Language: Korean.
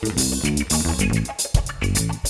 We'll be right back.